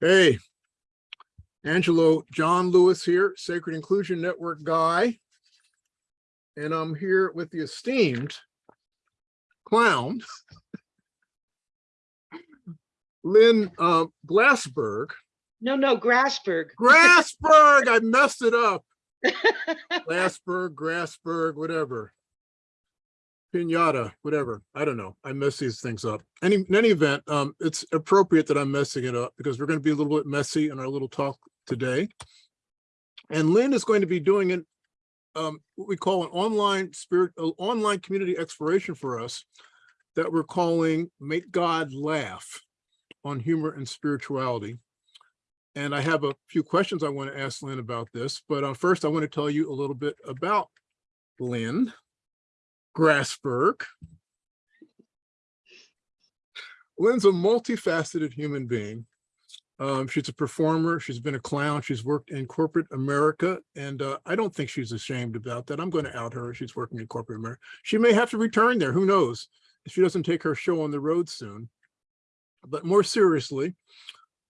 Hey, Angelo, John Lewis here, Sacred Inclusion Network guy. And I'm here with the esteemed clown, Lynn uh, Glassberg. No, no, Grassberg. Grassberg, I messed it up. Glassberg, Grassberg, whatever. Pinata, whatever. I don't know. I mess these things up. Any, in any event, um, it's appropriate that I'm messing it up because we're going to be a little bit messy in our little talk today. And Lynn is going to be doing an, um, what we call an online spirit, uh, online community exploration for us that we're calling Make God Laugh on humor and spirituality. And I have a few questions I want to ask Lynn about this, but uh, first I want to tell you a little bit about Lynn Grassberg. Lynn's a multifaceted human being. Um, she's a performer. She's been a clown. She's worked in corporate America. And uh, I don't think she's ashamed about that. I'm going to out her. She's working in corporate America. She may have to return there. Who knows if she doesn't take her show on the road soon. But more seriously,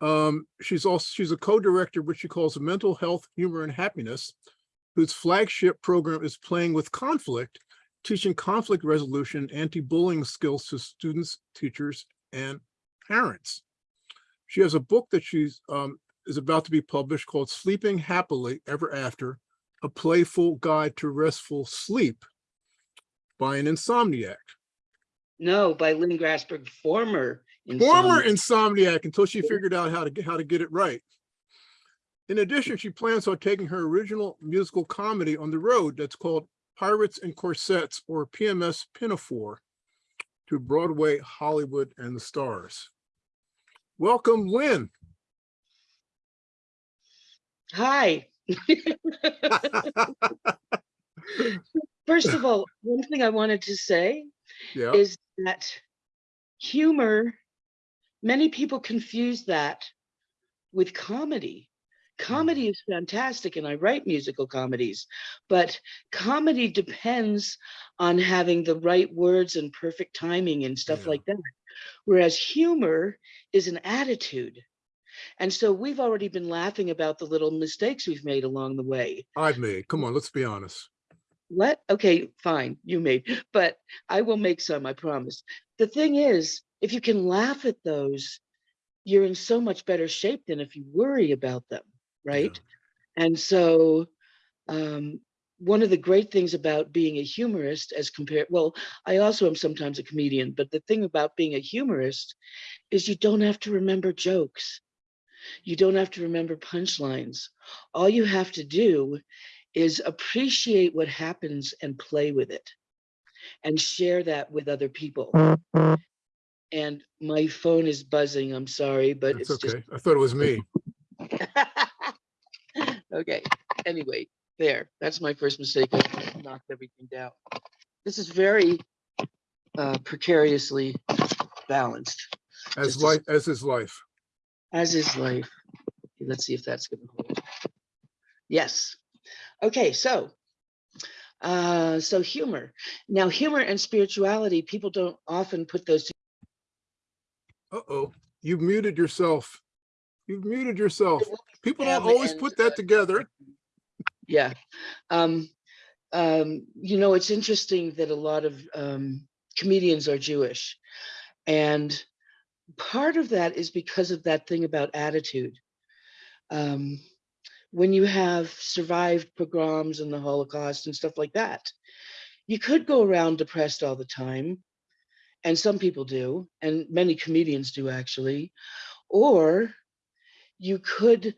um, she's also she's a co-director, which she calls Mental Health, Humor, and Happiness, whose flagship program is Playing with Conflict, teaching conflict resolution, anti-bullying skills to students, teachers, and parents. She has a book that she's um, is about to be published called Sleeping Happily Ever After, a playful guide to restful sleep by an insomniac. No, by Lynn Grassberg, former. Former insomniac until she figured out how to get how to get it right. In addition, she plans on taking her original musical comedy on the road that's called Pirates and Corsets or PMS Pinafore to Broadway, Hollywood, and the stars. Welcome, Lynn. Hi. First of all, one thing I wanted to say Yeah, is that humor, many people confuse that with comedy. Comedy is fantastic and I write musical comedies, but comedy depends on having the right words and perfect timing and stuff Yeah. like that. Whereas humor is an attitude. And so we've already been laughing about the little mistakes we've made along the way. I've made. Come on, let's be honest. What? Okay, fine, you made, but I will make some, I promise. The thing is, if you can laugh at those, you're in so much better shape than if you worry about them, right? And so, um, one of the great things about being a humorist as compared, well, I also am sometimes a comedian, but the thing about being a humorist is you don't have to remember jokes. You don't have to remember punchlines. All you have to do is appreciate what happens and play with it and share that with other people. And my phone is buzzing, I'm sorry, but It's it's just okay. I thought it was me. Okay, anyway, there, that's my first mistake. I knocked everything down. This is very uh, precariously balanced, As Just life, as is life. as is life. Let's see if that's gonna hold. Yes. Okay, so uh, so humor. Now, humor and spirituality, people don't often put those. Uh-oh, you've muted yourself. You've muted yourself. People don't always put that together. Yeah. Um, um, you know, it's interesting that a lot of um, comedians are Jewish. And part of that is because of that thing about attitude. Um, when you have survived pogroms and the Holocaust and stuff like that, you could go around depressed all the time. And some people do, and many comedians do actually. Or you could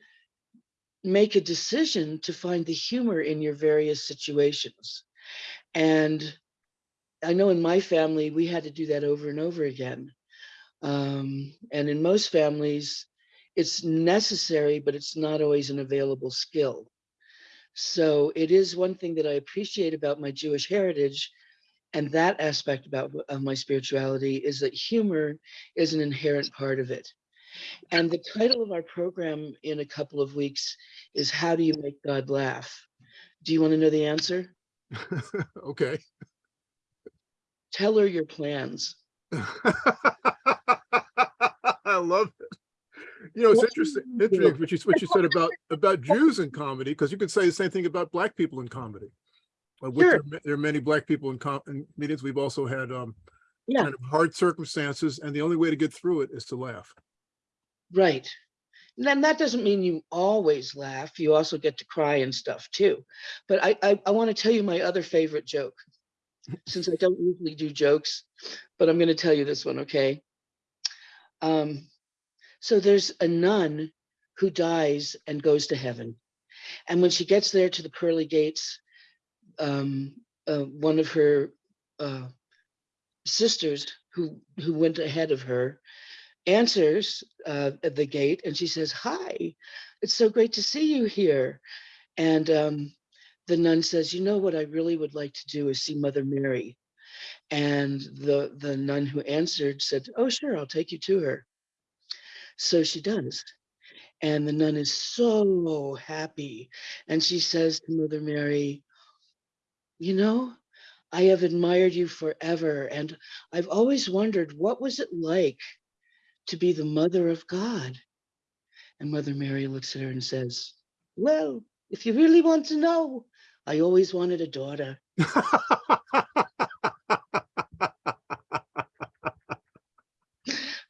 make a decision to find the humor in your various situations. And I know in my family, we had to do that over and over again. Um, and in most families, it's necessary, but it's not always an available skill. So it is one thing that I appreciate about my Jewish heritage and that aspect about of my spirituality is that humor is an inherent part of it. And the title of our program in a couple of weeks is How Do You Make God Laugh? Do you want to know the answer? Okay, Tell her your plans. I love it. You know, it's Well, interesting, interesting what you, what you said about, about Jews in comedy, because you could say the same thing about black people in comedy. Uh, Sure. there are there are many black people in com, in meetings. We've also had, um, Yeah. kind of hard circumstances, and the only way to get through it is to laugh. Right. And then that doesn't mean you always laugh. You also get to cry and stuff too. But I, I, I want to tell you my other favorite joke, since I don't usually do jokes, but I'm going to tell you this one, okay? Um, so there's a nun who dies and goes to heaven. And when she gets there to the pearly gates, um, uh, one of her uh, sisters who who went ahead of her answers uh, at the gate and she says, Hi, it's so great to see you here. And um, the nun says, You know what I really would like to do is see Mother Mary. And the, the nun who answered said, Oh, sure, I'll take you to her. So she does. And the nun is so happy. And she says to Mother Mary, You know, I have admired you forever. And I've always wondered what was it like to be the mother of God? And Mother Mary looks at her and says, Well, if you really want to know, I always wanted a daughter.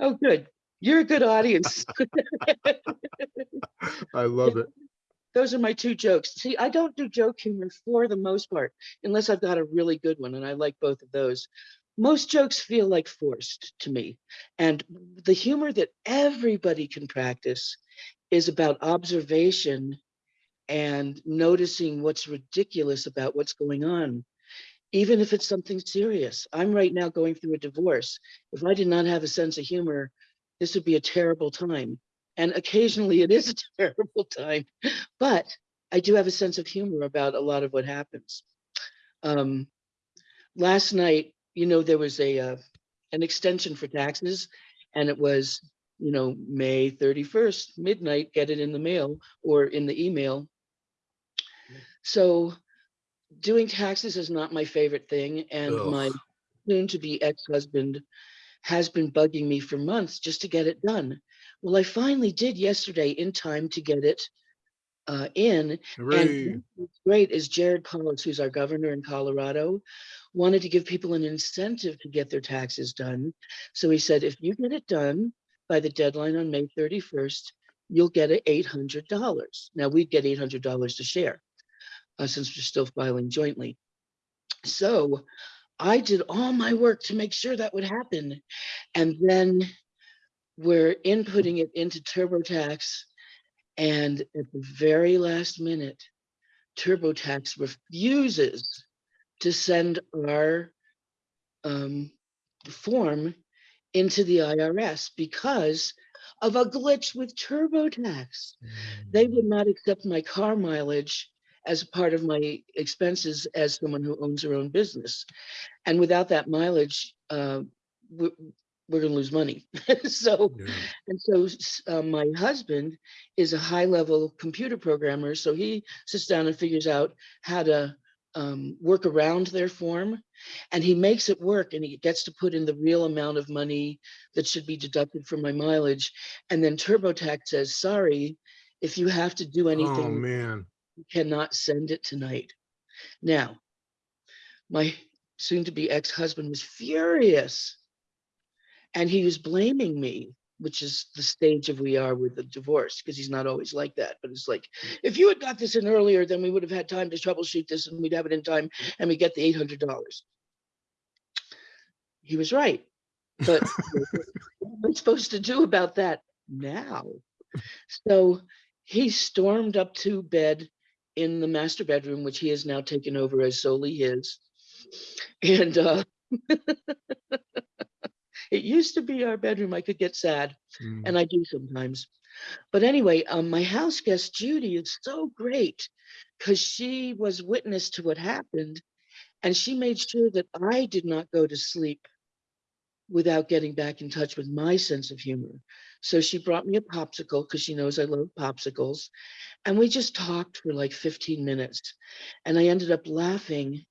Oh, good. You're a good audience. I love it. Those are my two jokes. See, I don't do joke humor for the most part, unless I've got a really good one, and I like both of those. Most jokes feel like forced to me. And the humor that everybody can practice is about observation and noticing what's ridiculous about what's going on, even if it's something serious. I'm right now going through a divorce. If I did not have a sense of humor, this would be a terrible time. And occasionally it is a terrible time, but I do have a sense of humor about a lot of what happens. Um, last night, you know, there was a uh, an extension for taxes, and it was, you know, May 31st, midnight, get it in the mail or in the email. So doing taxes is not my favorite thing, and my soon-to-be ex-husband has been bugging me for months just to get it done. Well, I finally did yesterday in time to get it uh, in. Hooray. And what's great is Jared Polis, who's our governor in Colorado, wanted to give people an incentive to get their taxes done. So he said, if you get it done by the deadline on May 31st, you'll get a $800. Now we'd get $800 to share uh, since we're still filing jointly. So I did all my work to make sure that would happen. And then we're inputting it into TurboTax. And at the very last minute, TurboTax refuses to send our um, form into the IRS because of a glitch with TurboTax. They would not accept my car mileage as part of my expenses as someone who owns their own business. And without that mileage, uh, we're, going to lose money. so Yeah. and so uh, my husband is a high level computer programmer. So he sits down and figures out how to um, work around their form and he makes it work and he gets to put in the real amount of money that should be deducted from my mileage. And then TurboTax says, sorry, if you have to do Oh, anything, man. you cannot send it tonight. Now, my soon to be ex husband was furious and he was blaming me which is the stage of we are with the divorce because he's not always like that. But it's like if you had got this in earlier then we would have had time to troubleshoot this and we'd have it in time and we get the $800 he was right. But what am I supposed to do about that now? So he stormed up to bed in the master bedroom which he has now taken over as solely his. And uh it used to be our bedroom i could get sad Mm. and I do sometimes. But anyway, um, my house guest Judy is so great because she was witness to what happened, and she made sure that I did not go to sleep without getting back in touch with my sense of humor. So she brought me a popsicle because she knows I love popsicles, and we just talked for like 15 minutes, and I ended up laughing,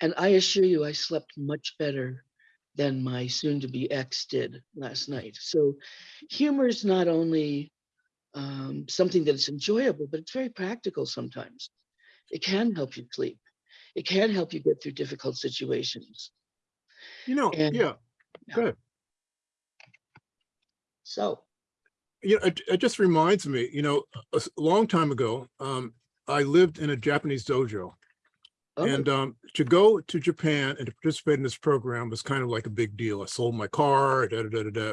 and I assure you, I slept much better than my soon-to-be ex did last night. So humor is not only um, something that's enjoyable, but it's very practical sometimes. It can help you sleep. It can help you get through difficult situations. You know, And- yeah, good. So, you know, it, it just reminds me, you know, a long time ago, um, I lived in a Japanese dojo. Oh, And um, to go to Japan and to participate in this program was kind of like a big deal. I sold my car, da, da, da, da, da.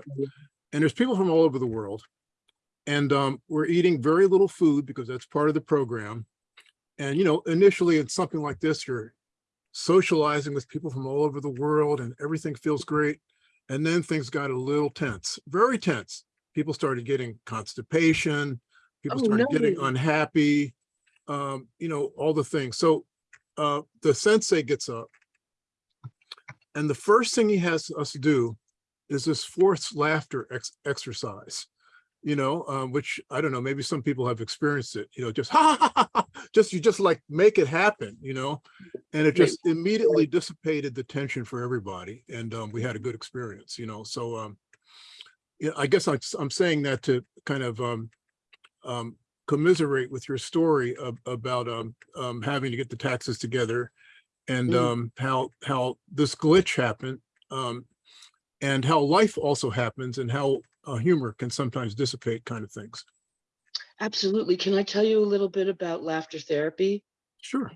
And there's people from all over the world. And um, we're eating very little food because that's part of the program. And, you know, initially in something like this, you're socializing with people from all over the world and everything feels great. And then things got a little tense, very tense. People started getting constipation. People Oh, started getting unhappy, um, you know, all the things. So uh, the sensei gets up. And the first thing he has us do is this forced laughter ex exercise, you know, um, which I don't know, maybe some people have experienced it, you know, just ha, ha, ha, ha, just you just like make it happen, you know, and it just immediately dissipated the tension for everybody. And um, we had a good experience, you know, so um, yeah, I guess I'm, I'm saying that to kind of um, um, commiserate with your story of, about um, um, having to get the taxes together and Mm. um, how how this glitch happened um, and how life also happens and how uh, humor can sometimes dissipate kind of things. absolutely. Can I tell you a little bit about laughter therapy? Sure.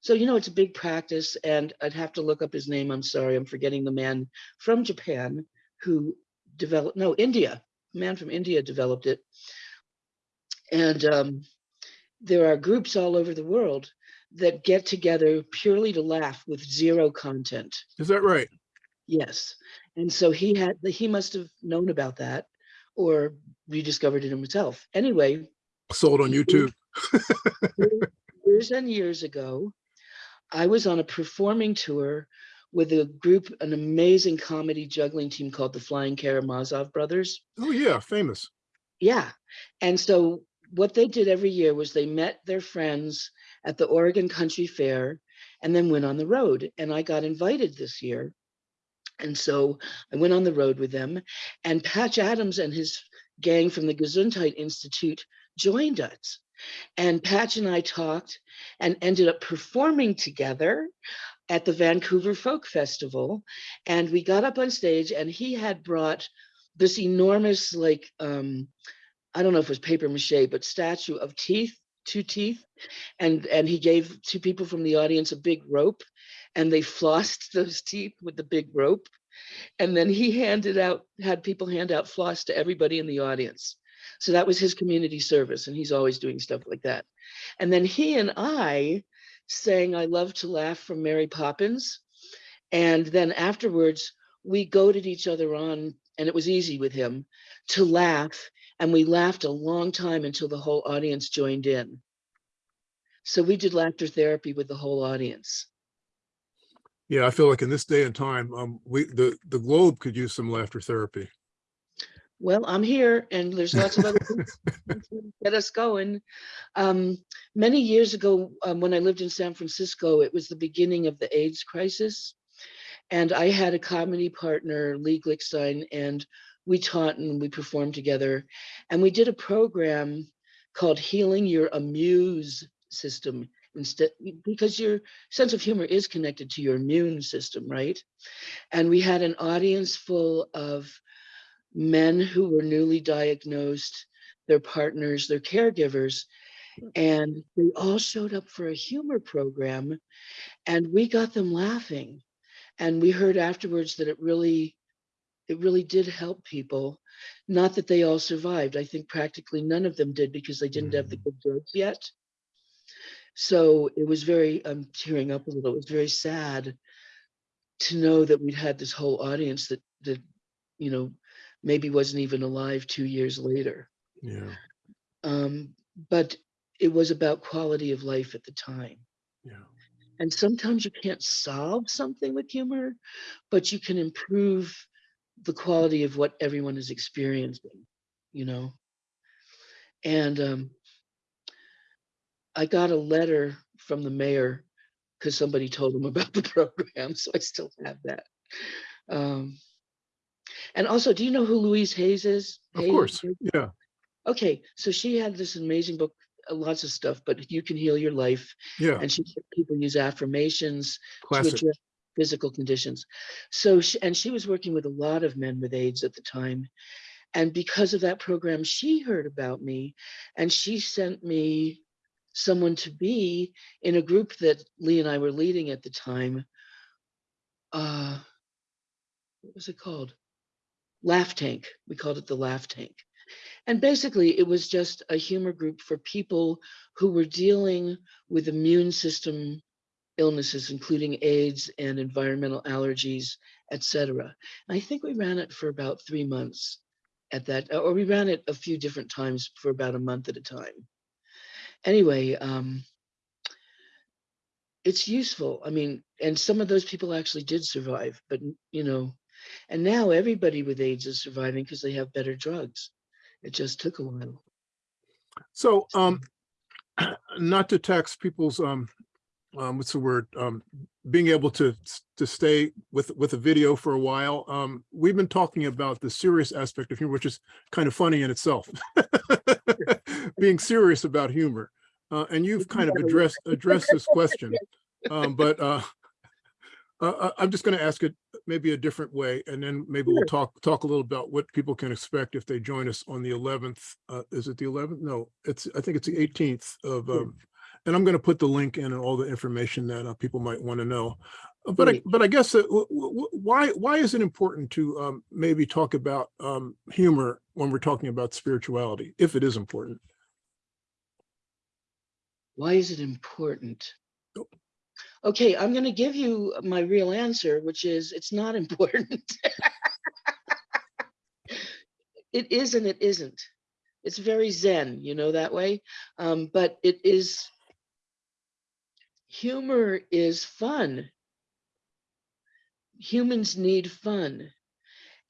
So, you know, it's a big practice, and I'd have to look up his name. I'm sorry, I'm forgetting the man from Japan who developed, no, India, man from India developed it. And um, there are groups all over the world that get together purely to laugh with zero content. Is that right? Yes. And so he had, he must have known about that or rediscovered it himself. Anyway, Sold on YouTube. years and years ago, I was on a performing tour with a group, an amazing comedy juggling team called the Flying Karamazov Brothers. Oh yeah, famous. Yeah. And so what they did every year was they met their friends at the Oregon Country Fair and then went on the road. And I got invited this year. And so I went on the road with them and Patch Adams and his gang from the Gesundheit Institute joined us. And Patch and I talked and ended up performing together at the Vancouver Folk Festival. And we got up on stage and he had brought this enormous, like, um, I don't know if it was paper mache, but statue of teeth, two teeth. And, and he gave two people from the audience a big rope and they flossed those teeth with the big rope. And then he handed out, had people hand out floss to everybody in the audience. So that was his community service, and he's always doing stuff like that. And then he and I sang I Love to Laugh from Mary Poppins. And then afterwards, we goaded each other on, and it was easy with him to laugh. And we laughed a long time until the whole audience joined in. So we did laughter therapy with the whole audience. Yeah, I feel like in this day and time, um, we the the globe could use some laughter therapy. Well, I'm here and there's lots of other things to get us going. Um, many years ago, um, when I lived in San Francisco, it was the beginning of the AIDS crisis. And I had a comedy partner, Lee Glickstein, and we taught and we performed together. And we did a program called Healing Your Amuse System instead because your sense of humor is connected to your immune system, right? And we had an audience full of men who were newly diagnosed, their partners, their caregivers, hmm. and they all showed up for a humor program and we got them laughing. And we heard afterwards that it really, it really did help people. Not that they all survived. I think practically none of them did because they didn't have the good drugs yet. So it was very, I'm tearing up a little. It was very sad to know that we'd had this whole audience that that you know maybe wasn't even alive two years later. Yeah, Um, but it was about quality of life at the time. yeah. And sometimes you can't solve something with humor, but you can improve the quality of what everyone is experiencing, you know. And um, I got a letter from the mayor because somebody told him about the program, so I still have that. Um, and also, do you know who Louise Hayes is? Of Hayes? course, yeah. Okay, so she had this amazing book, uh, lots of stuff, but you can heal your life. Yeah, And she people use affirmations to address physical conditions. So, she, and she was working with a lot of men with AIDS at the time. And because of that program, she heard about me and she sent me someone to be in a group that Lee and I were leading at the time. Uh, what was it called? Laugh Tank. We called it the Laugh Tank. And basically, it was just a humor group for people who were dealing with immune system illnesses, including AIDS and environmental allergies, etc. I think we ran it for about three months at that, or we ran it a few different times for about a month at a time. Anyway, um, it's useful. I mean, and some of those people actually did survive, but you know, and now everybody with AIDS is surviving because they have better drugs. It just took a while. So, um, not to tax people's, um, um, what's the word, um, being able to, to stay with, with a video for a while. Um, we've been talking about the serious aspect of humor, which is kind of funny in itself. Being serious about humor. Uh, and you've kind of addressed, addressed this question. Um, but, uh, uh, I'm just going to ask it maybe a different way, and then maybe we'll talk, talk a little about what people can expect if they join us on the eleventh. Uh, is it the eleventh? No, it's, I think it's the eighteenth of, Yeah. um, and I'm going to put the link in and all the information that uh, people might want to know. Uh, But I, but I guess, uh, why, why is it important to um, maybe talk about um, humor when we're talking about spirituality, if it is important? Why is it important? Okay, I'm going to give you my real answer, which is it's not important. it is and it isn't. It's very zen, you know, that way. Um, but it is, humor is fun. Humans need fun.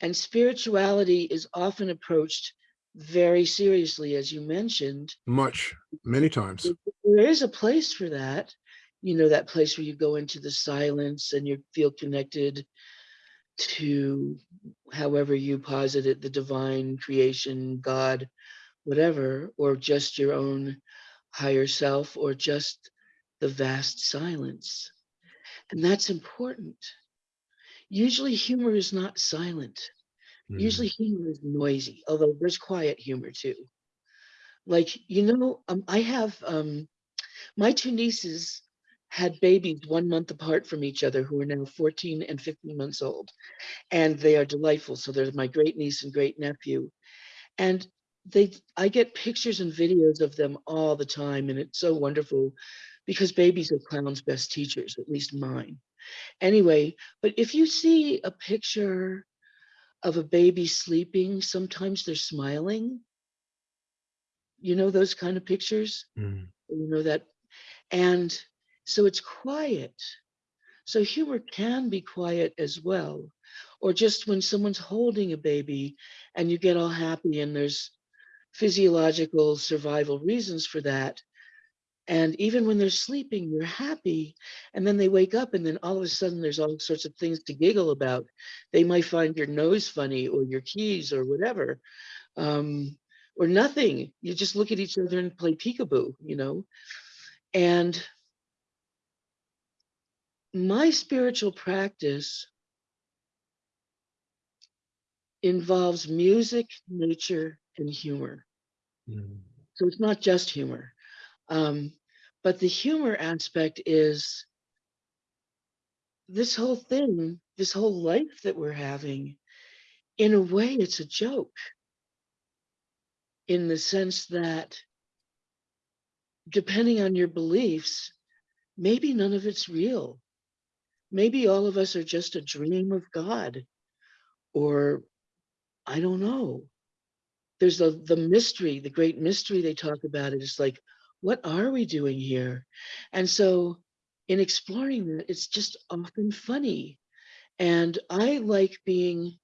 And spirituality is often approached very seriously, as you mentioned Much, many times. there is a place for that you know that place where you go into the silence and you feel connected to however you posit it the divine creation god whatever or just your own higher self or just the vast silence. And that's important. Usually humor is not silent. Mm. usually humor is noisy although there's quiet humor too. Like you know um, i have um my two nieces had babies one month apart from each other who are now 14 and 15 months old. And they are delightful so they're my great niece and great nephew. And they i get pictures and videos of them all the time and it's so wonderful because babies are clowns best teachers at least mine. Anyway but if you see a picture of a baby sleeping sometimes they're smiling. You know those kind of pictures? Mm. you know that? And so it's quiet. So humor can be quiet as well or just when someone's holding a baby and you get all happy and there's physiological survival reasons for that and even when they're sleeping you're happy and then they wake up and then all of a sudden there's all sorts of things to giggle about they might find your nose funny or your keys or whatever um, or nothing you just look at each other and play peekaboo you know and my spiritual practice involves music, nature, and humor. Mm. So it's not just humor. Um, but the humor aspect is this whole thing, this whole life that we're having, in a way, it's a joke. In the sense that, depending on your beliefs, maybe none of it's real. Maybe all of us are just a dream of God, or I don't know. There's the the mystery, the great mystery they talk about it is like, what are we doing here? And so, in exploring that, it's just often funny. And I like being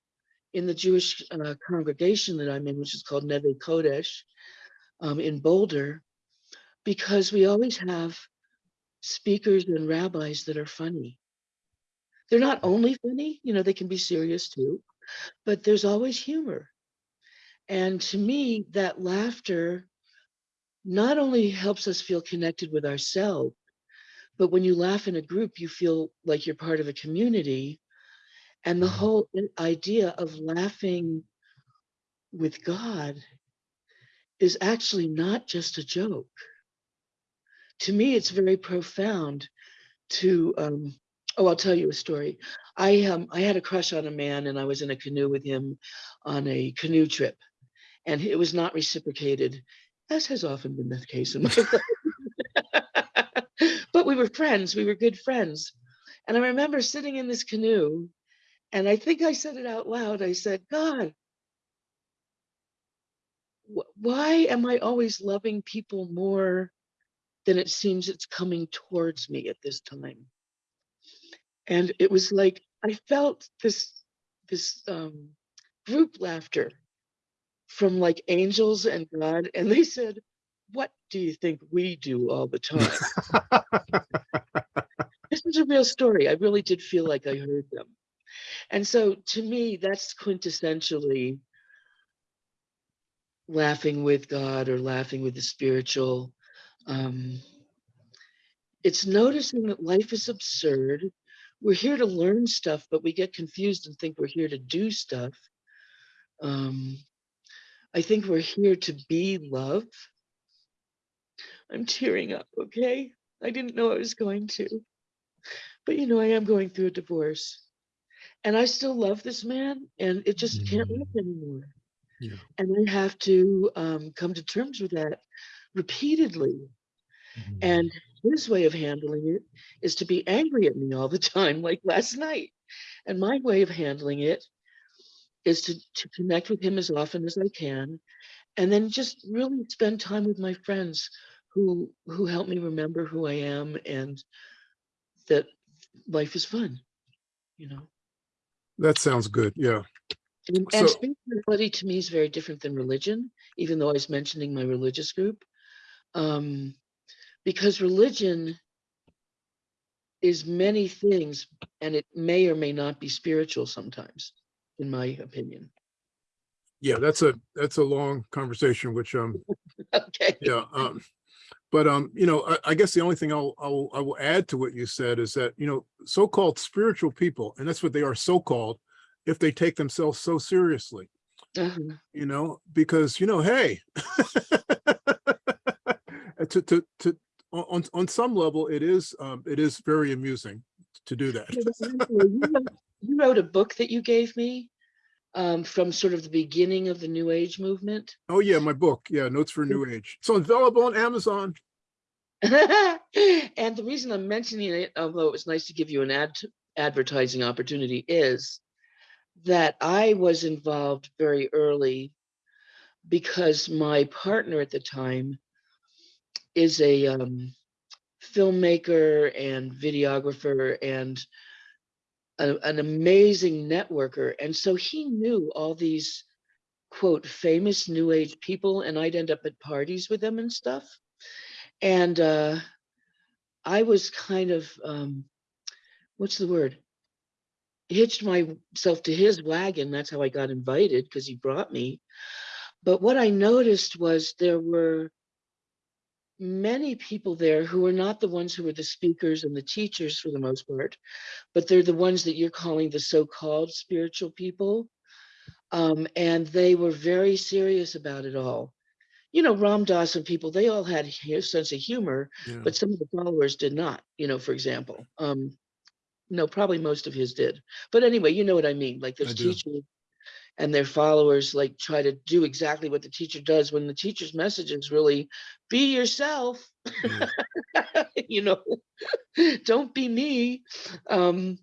in the Jewish uh, congregation that I'm in, which is called Nevei Kodesh um, in Boulder, because we always have speakers and rabbis that are funny. they're not only funny, you know, they can be serious too, but there's always humor. And to me, that laughter not only helps us feel connected with ourselves, but when you laugh in a group, you feel like you're part of a community. And the Mhm. whole idea of laughing with God is actually not just a joke. To me, it's very profound to, um, oh, I'll tell you a story. I, um, I had a crush on a man and I was in a canoe with him on a canoe trip and it was not reciprocated, as has often been the case in my life. but we were friends, we were good friends. And I remember sitting in this canoe, and I think I said it out loud. I said, God, wh- why am I always loving people more than it seems it's coming towards me at this time? And it was like I felt this this um, group laughter from like angels and God, and they said, "What do you think we do all the time?" this is a real story. I really did feel like I heard them. And so to me, that's quintessentially laughing with God or laughing with the spiritual. Um, it's noticing that life is absurd. We're here to learn stuff, but we get confused and think we're here to do stuff. Um, I think we're here to be love. I'm tearing up, okay? I didn't know I was going to. But you know, I am going through a divorce. And I still love this man, and it just can't Mm. work anymore. Yeah. And I have to um, come to terms with that repeatedly. And his way of handling it is to be angry at me all the time, like last night. And my way of handling it is to, to connect with him as often as I can, and then just really spend time with my friends who who help me remember who I am and that life is fun, you know. That sounds good. Yeah. And, and So- spirituality to me is very different than religion, even though I was mentioning my religious group. Um, because religion is many things and it may or may not be spiritual sometimes, in my opinion. Yeah, that's a, that's a long conversation, which, um, Okay. yeah, um, but, um, you know, I, I guess the only thing I'll, I will, I will add to what you said is that, you know, so-called spiritual people, and that's what they are so-called, if they take themselves so seriously, Uh-huh. you know, because, you know, hey, to, to, to, on, on some level, it is, um, it is very amusing to do that. Yeah, but Angelo, you wrote- You wrote a book that you gave me um, from sort of the beginning of the New Age movement. Oh yeah, my book. Yeah, Notes for New Age. It's available on Amazon. and the reason I'm mentioning it, although it was nice to give you an ad advertising opportunity, is that I was involved very early because my partner at the time is a um, filmmaker and videographer and a- an amazing networker. And so he knew all these quote famous new age people and I'd end up at parties with them and stuff. And uh, I was kind of, um, what's the word? Hitched myself to his wagon. That's how I got invited because he brought me. But what I noticed was there were many people there who were not the ones who were the speakers and the teachers for the most part, but they're the ones that you're calling the so-called spiritual people. Um, and they were very serious about it all. You know, Ram Dass and people, they all had a sense of humor, Yeah. but some of the followers did not, you know, for example. Um, no, probably most of his did. But anyway, you know what I mean? Like there's teachers and their followers like try to do exactly what the teacher does when the teacher's message is really be yourself, Yeah. you know, don't be me. Um,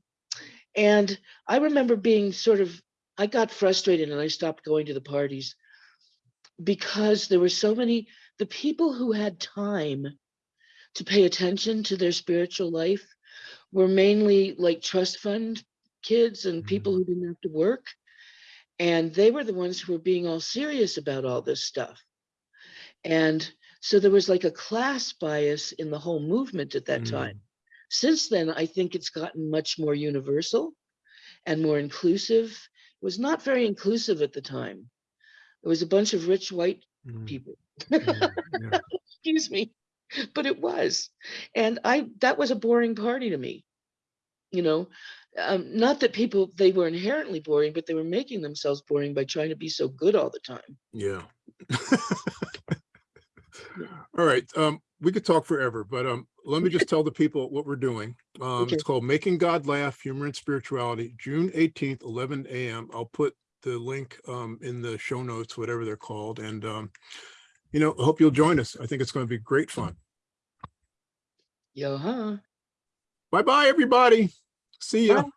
and I remember being sort of, I got frustrated and I stopped going to the parties because there were so many, the people who had time to pay attention to their spiritual life were mainly like trust fund kids and people who didn't have to work. And they were the ones who were being all serious about all this stuff. And so there was like a class bias in the whole movement at that Mm. time. Since then, I think it's gotten much more universal and more inclusive. It was not very inclusive at the time. It was a bunch of rich white Mm, people. mm, yeah. Excuse me, but it was. And I, that was a boring party to me. You know, um, not that people, they were inherently boring, but they were making themselves boring by trying to be so good all the time. Yeah. All right, um, we could talk forever, but, um, let me just tell the people what we're doing. Um, Okay. it's called Making God Laugh, Humor and Spirituality, June eighteenth, eleven AM. I'll put the link, um, in the show notes, whatever they're called, and, um, you know, hope you'll join us. I think it's going to be great fun. Yo, huh? Bye-bye, everybody. See ya. Bye.